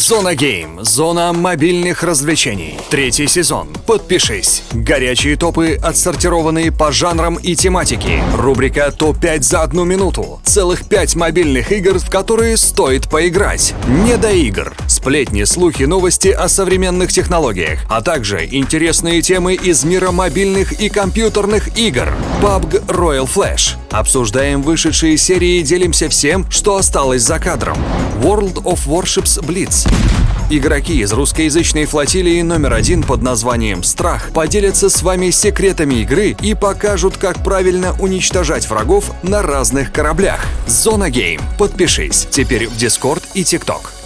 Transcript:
Зона Гейм. Зона мобильных развлечений. Третий сезон. Подпишись. Горячие топы, отсортированные по жанрам и тематике. Рубрика «Топ-5 за одну минуту». Целых пять мобильных игр, в которые стоит поиграть. Не до игр. Сплетни, слухи, новости о современных технологиях. А также интересные темы из мира мобильных и компьютерных игр. PUBG Royal Flash. Обсуждаем вышедшие серии и делимся всем, что осталось за кадром. World of Warships Blitz. Игроки из русскоязычной флотилии номер один под названием «Страх» поделятся с вами секретами игры и покажут, как правильно уничтожать врагов на разных кораблях. Зона Гейм. Подпишись. Теперь в Discord и TikTok.